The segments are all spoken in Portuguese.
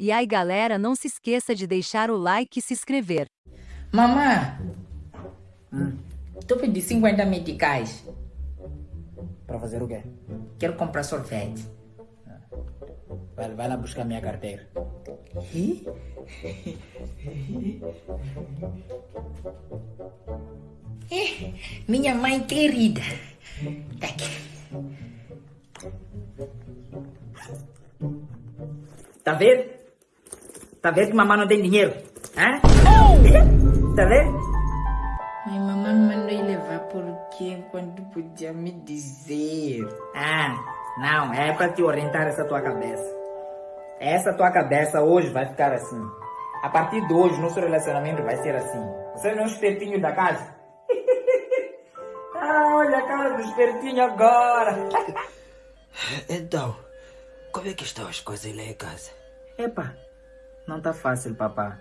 E aí galera não se esqueça de deixar o like e se inscrever. Mamãe, hum. tu pedi 50 meticais. Para fazer o quê? Quero comprar sorvete. Vai, vai lá buscar minha carteira. Eh, minha mãe querida. Tá aqui. Tá vendo? Tá vendo que mamãe não tem dinheiro? Hã? Tá vendo? Ai, mamãe me mandou ir levar por quê? Quando podia me dizer? Ah, não, é pra te orientar essa tua cabeça. Essa tua cabeça hoje vai ficar assim. A partir de hoje, nosso relacionamento vai ser assim. Você não é um espertinho da casa? ah, olha a cara do espertinho agora. Então, como é que estão as coisas lá em casa? Epa, não tá fácil, papá.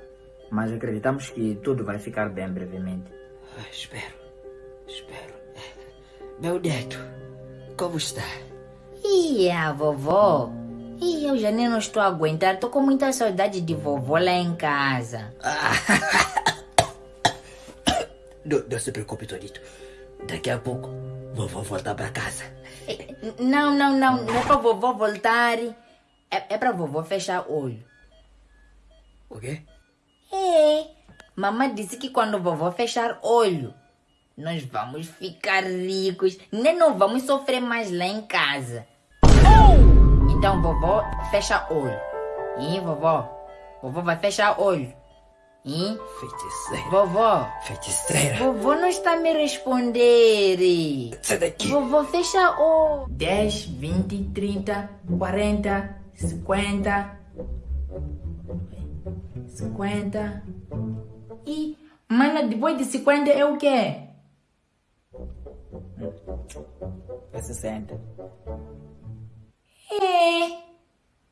Mas acreditamos que tudo vai ficar bem brevemente. Ah, espero, espero. Meu neto, como está? E a vovó? E eu já nem não estou a aguentar. Estou com muita saudade de vovó lá em casa. não, não se preocupe, Tonito. Daqui a pouco, vovó volta para casa. Não, não, não. Não é para vovó voltar. É, é para vovó fechar olho. O quê? É. Mamãe disse que quando vovó fechar olho, nós vamos ficar ricos. Nem não vamos sofrer mais lá em casa. Então, vovó, fecha olho. E vovó? Vovó vai fechar olho. E? Feiticeira. Vovó. Feiticeira. Vovó não está me responder. Sai daqui. Vovó, fecha o 10, 20, 30, 40, 50. 50. E, mana, depois de 50 é o quê? É 60. É.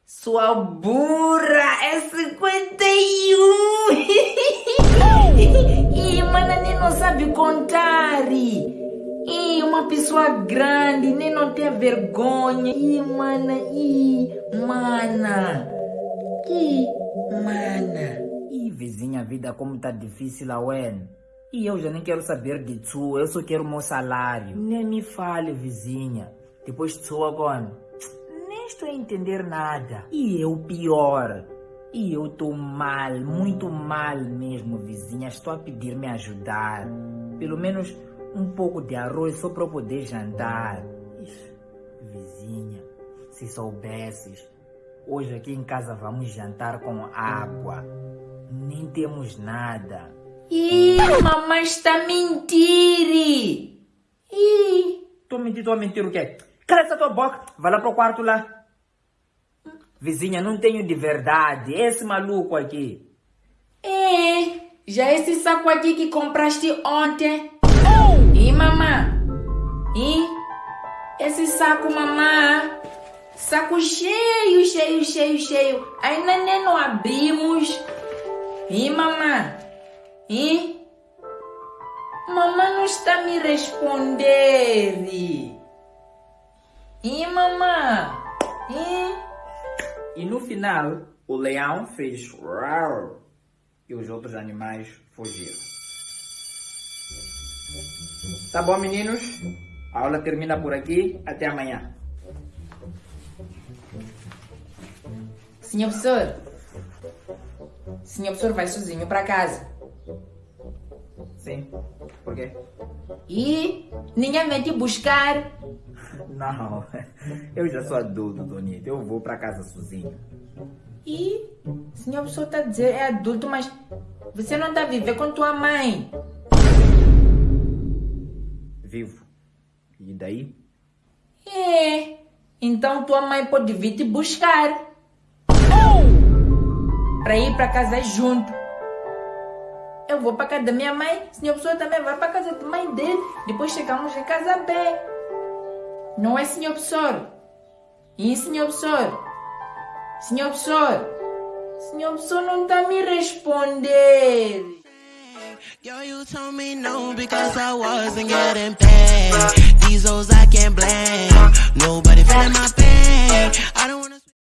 Sua burra é 51. e mana nem não sabe contar. E uma pessoa grande nem não tem vergonha. E mana, e mana. E mana. E vizinha, vida como tá difícil, Awen. E eu já nem quero saber de tu, eu só quero meu salário. Nem me fale, vizinha. Depois de sua agora nem estou a entender nada. E eu pior. E eu estou mal, muito mal mesmo, vizinha. Estou a pedir me ajudar. Pelo menos um pouco de arroz só para poder jantar. Vizinha, se soubesses. Hoje aqui em casa vamos jantar com água. Nem temos nada. Ih, mamãe está a mentir! Ih! Mentindo, estou a mentir o quê? Cala essa tua boca, vai lá pro quarto lá. Vizinha, não tenho de verdade. Esse maluco aqui. É, já esse saco aqui que compraste ontem. E mamã? E esse saco, mamã? Saco cheio, cheio, cheio, cheio. Ainda nem não abrimos. E mamã? E? Mamãe não está me respondendo. E mamãe? E? E no final, o leão fez rar e os outros animais fugiram. Tá bom, meninos? A aula termina por aqui. Até amanhã. Senhor professor, senhor professor vai sozinho para casa. Sim. Por quê? E ninguém vem te buscar. Não, eu já sou adulto, Donito. Eu vou para casa sozinho. E senhor está a dizer é adulto, mas você não está a viver com tua mãe. Vivo. E daí? É. Então tua mãe pode vir te buscar. Para ir para casa junto. Eu vou para casa da minha mãe, senhor pessoa também vai para casa da mãe dele. Depois chegamos em casa bem. Não é, senhor professor? E senhor professor? Senhor professor? Senhor professor não está a me responder. Yo, you told me no because I wasn't getting paid. These hoes I can't blame. Nobody feeling my pain. I don't wanna